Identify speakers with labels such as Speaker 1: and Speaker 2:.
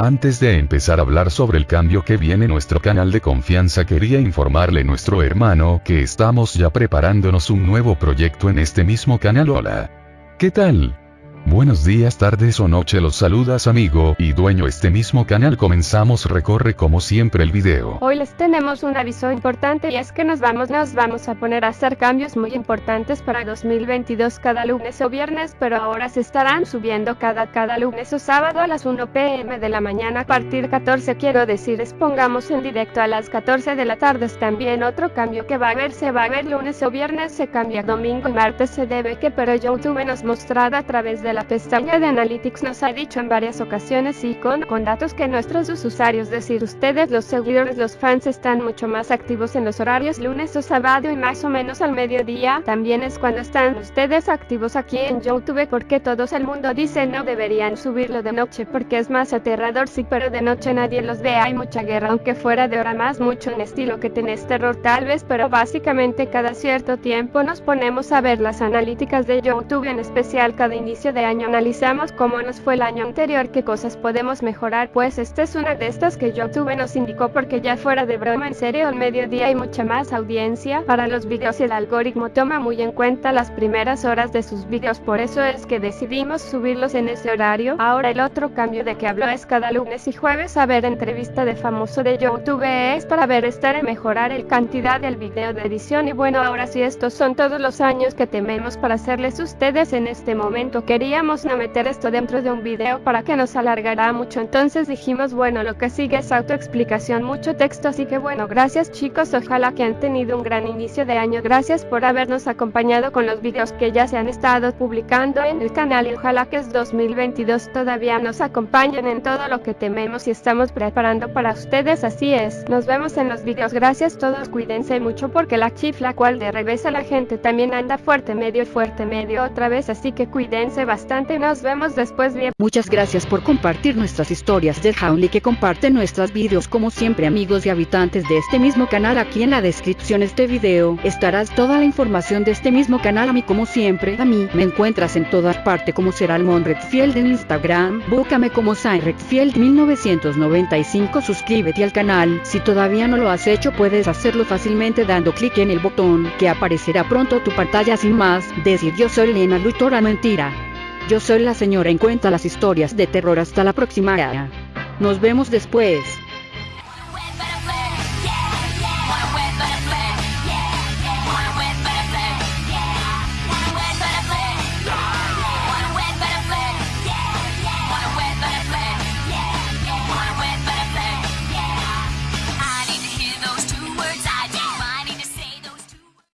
Speaker 1: Antes de empezar a hablar sobre el cambio que viene en nuestro canal de confianza quería informarle nuestro hermano que estamos ya preparándonos un nuevo proyecto en este mismo canal hola. ¿Qué tal? Buenos días, tardes o noche, los saludas amigo y dueño este mismo canal. Comenzamos, recorre como siempre el video.
Speaker 2: Hoy les tenemos un aviso importante y es que nos vamos, nos vamos a poner a hacer cambios muy importantes para 2022 cada lunes o viernes, pero ahora se estarán subiendo cada, cada lunes o sábado a las 1 pm de la mañana a partir 14 quiero decir, pongamos en directo a las 14 de la tarde. También otro cambio que va a haber, se va a ver lunes o viernes, se cambia domingo y martes se debe que, pero YouTube nos mostrado a través de la pestaña de Analytics nos ha dicho en varias ocasiones y con, con datos que nuestros usuarios, decir ustedes, los seguidores, los fans están mucho más activos en los horarios lunes o sábado y más o menos al mediodía. También es cuando están ustedes activos aquí en YouTube porque todos el mundo dice no deberían subirlo de noche porque es más aterrador sí pero de noche nadie los ve hay mucha guerra aunque fuera de hora más mucho en estilo que tenés terror tal vez pero básicamente cada cierto tiempo nos ponemos a ver las analíticas de YouTube en especial cada inicio de año analizamos cómo nos fue el año anterior, qué cosas podemos mejorar, pues esta es una de estas que YouTube nos indicó porque ya fuera de broma en serio al mediodía hay mucha más audiencia para los videos y el algoritmo toma muy en cuenta las primeras horas de sus videos, por eso es que decidimos subirlos en ese horario. Ahora el otro cambio de que hablo es cada lunes y jueves a ver entrevista de famoso de YouTube es para ver estar y mejorar el cantidad del video de edición y bueno ahora sí estos son todos los años que tememos para hacerles ustedes en este momento queríamos no meter esto dentro de un video para que nos alargará mucho. Entonces dijimos bueno lo que sigue es autoexplicación mucho texto así que bueno gracias chicos. Ojalá que han tenido un gran inicio de año. Gracias por habernos acompañado con los videos que ya se han estado publicando en el canal y ojalá que es 2022 todavía nos acompañen en todo lo que tememos y estamos preparando para ustedes. Así es. Nos vemos en los videos. Gracias todos. Cuídense mucho porque la chifla cual de revés a la gente también anda fuerte medio fuerte medio otra vez. Así que cuídense bastante nos vemos después bien.
Speaker 3: Muchas gracias por compartir nuestras historias del y que comparte nuestros vídeos como siempre amigos y habitantes de este mismo canal. Aquí en la descripción de este video estarás toda la información de este mismo canal a mí como siempre a mí. Me encuentras en todas partes como será el Redfield en Instagram. Búscame como Sai Redfield 1995 suscríbete al canal. Si todavía no lo has hecho puedes hacerlo fácilmente dando clic en el botón que aparecerá pronto tu pantalla. Sin más decir yo soy Lena Lutora mentira yo soy la señora en cuenta las historias de terror hasta la próxima. Nos vemos después.